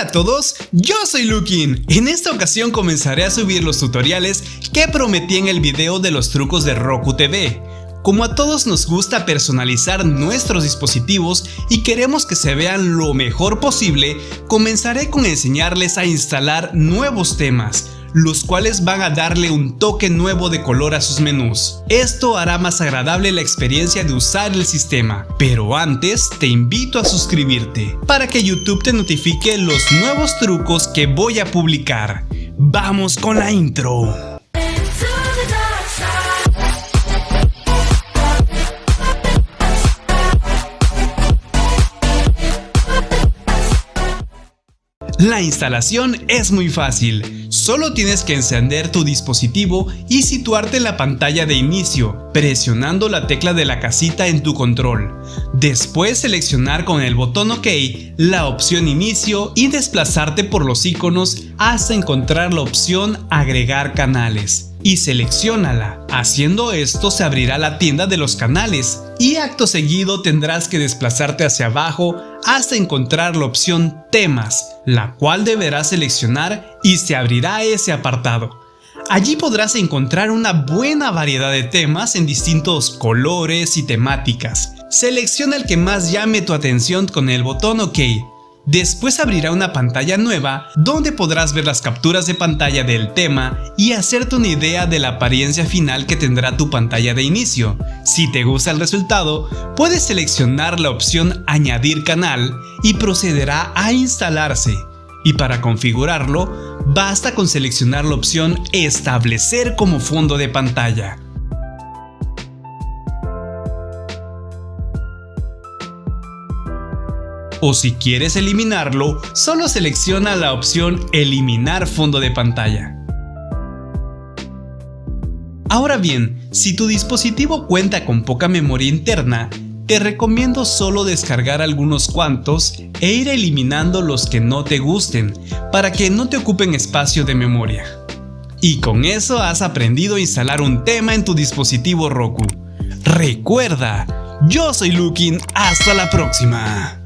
Hola a todos, yo soy Lukin. En esta ocasión comenzaré a subir los tutoriales que prometí en el video de los trucos de Roku TV. Como a todos nos gusta personalizar nuestros dispositivos y queremos que se vean lo mejor posible, comenzaré con enseñarles a instalar nuevos temas, los cuales van a darle un toque nuevo de color a sus menús. Esto hará más agradable la experiencia de usar el sistema, pero antes te invito a suscribirte para que YouTube te notifique los nuevos trucos que voy a publicar. ¡Vamos con la intro! La instalación es muy fácil, solo tienes que encender tu dispositivo y situarte en la pantalla de inicio, presionando la tecla de la casita en tu control. Después seleccionar con el botón OK la opción inicio y desplazarte por los iconos hasta encontrar la opción agregar canales y seleccionala. Haciendo esto se abrirá la tienda de los canales y acto seguido tendrás que desplazarte hacia abajo hasta encontrar la opción temas, la cual deberás seleccionar y se abrirá ese apartado. Allí podrás encontrar una buena variedad de temas en distintos colores y temáticas. Selecciona el que más llame tu atención con el botón OK Después abrirá una pantalla nueva donde podrás ver las capturas de pantalla del tema y hacerte una idea de la apariencia final que tendrá tu pantalla de inicio. Si te gusta el resultado, puedes seleccionar la opción añadir canal y procederá a instalarse. Y para configurarlo, basta con seleccionar la opción establecer como fondo de pantalla. O si quieres eliminarlo, solo selecciona la opción eliminar fondo de pantalla. Ahora bien, si tu dispositivo cuenta con poca memoria interna, te recomiendo solo descargar algunos cuantos e ir eliminando los que no te gusten para que no te ocupen espacio de memoria. Y con eso has aprendido a instalar un tema en tu dispositivo Roku. Recuerda, yo soy Lukin, hasta la próxima.